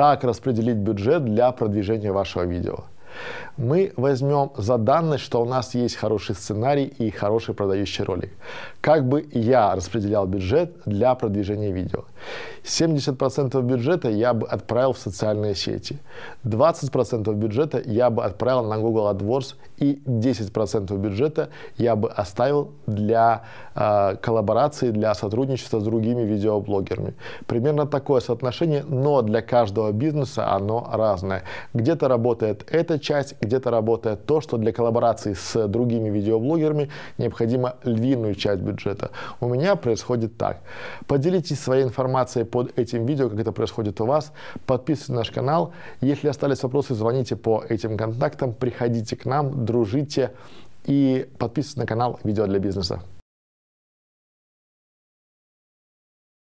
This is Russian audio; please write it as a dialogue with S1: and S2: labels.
S1: как распределить бюджет для продвижения вашего видео. Мы возьмем за данность, что у нас есть хороший сценарий и хороший продающий ролик. Как бы я распределял бюджет для продвижения видео. 70% бюджета я бы отправил в социальные сети, 20% бюджета я бы отправил на Google AdWords и 10% бюджета я бы оставил для э, коллаборации, для сотрудничества с другими видеоблогерами. Примерно такое соотношение, но для каждого бизнеса оно разное. Где-то работает эта часть, где-то работает то, что для коллаборации с другими видеоблогерами необходимо львиную часть бюджета. У меня происходит так. Поделитесь своей информацией под этим видео, как это происходит у вас. Подписывайтесь на наш канал. Если остались вопросы, звоните по этим контактам, приходите к нам, дружите и подписывайтесь на канал «Видео для бизнеса».